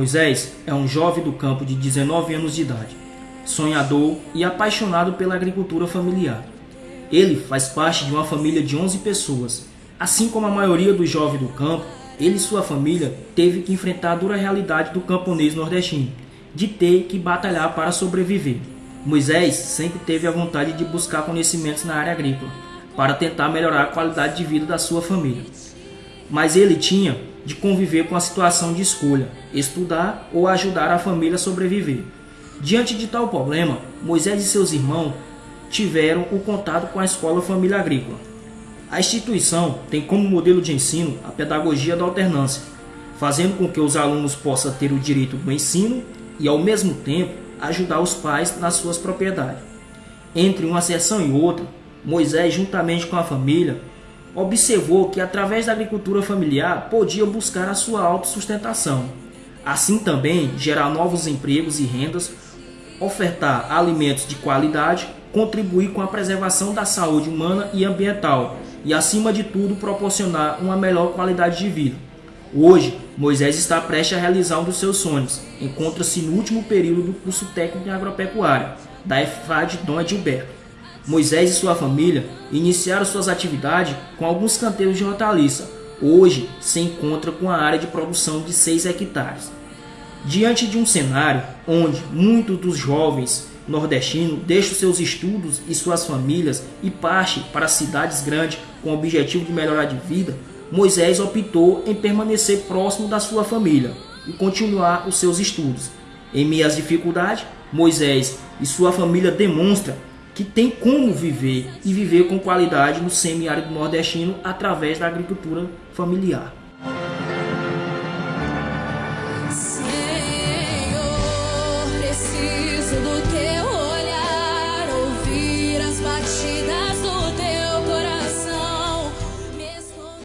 Moisés é um jovem do campo de 19 anos de idade, sonhador e apaixonado pela agricultura familiar. Ele faz parte de uma família de 11 pessoas. Assim como a maioria dos jovens do campo, ele e sua família teve que enfrentar a dura realidade do camponês nordestino, de ter que batalhar para sobreviver. Moisés sempre teve a vontade de buscar conhecimentos na área agrícola, para tentar melhorar a qualidade de vida da sua família. Mas ele tinha de conviver com a situação de escolha, estudar ou ajudar a família a sobreviver. Diante de tal problema, Moisés e seus irmãos tiveram o contato com a Escola Família Agrícola. A instituição tem como modelo de ensino a pedagogia da alternância, fazendo com que os alunos possam ter o direito do ensino e, ao mesmo tempo, ajudar os pais nas suas propriedades. Entre uma sessão e outra, Moisés, juntamente com a família, observou que através da agricultura familiar podia buscar a sua autossustentação. Assim também gerar novos empregos e rendas, ofertar alimentos de qualidade, contribuir com a preservação da saúde humana e ambiental e, acima de tudo, proporcionar uma melhor qualidade de vida. Hoje, Moisés está prestes a realizar um dos seus sonhos. Encontra-se no último período do curso técnico em agropecuária da EFAD Dom Edilberto. Moisés e sua família iniciaram suas atividades com alguns canteiros de hortaliça. Hoje se encontra com a área de produção de 6 hectares. Diante de um cenário onde muitos dos jovens nordestinos deixam seus estudos e suas famílias e partem para cidades grandes com o objetivo de melhorar de vida, Moisés optou em permanecer próximo da sua família e continuar os seus estudos. Em meio às dificuldades, Moisés e sua família demonstram que tem como viver e viver com qualidade no semiárido nordestino através da agricultura familiar. Senhor, preciso do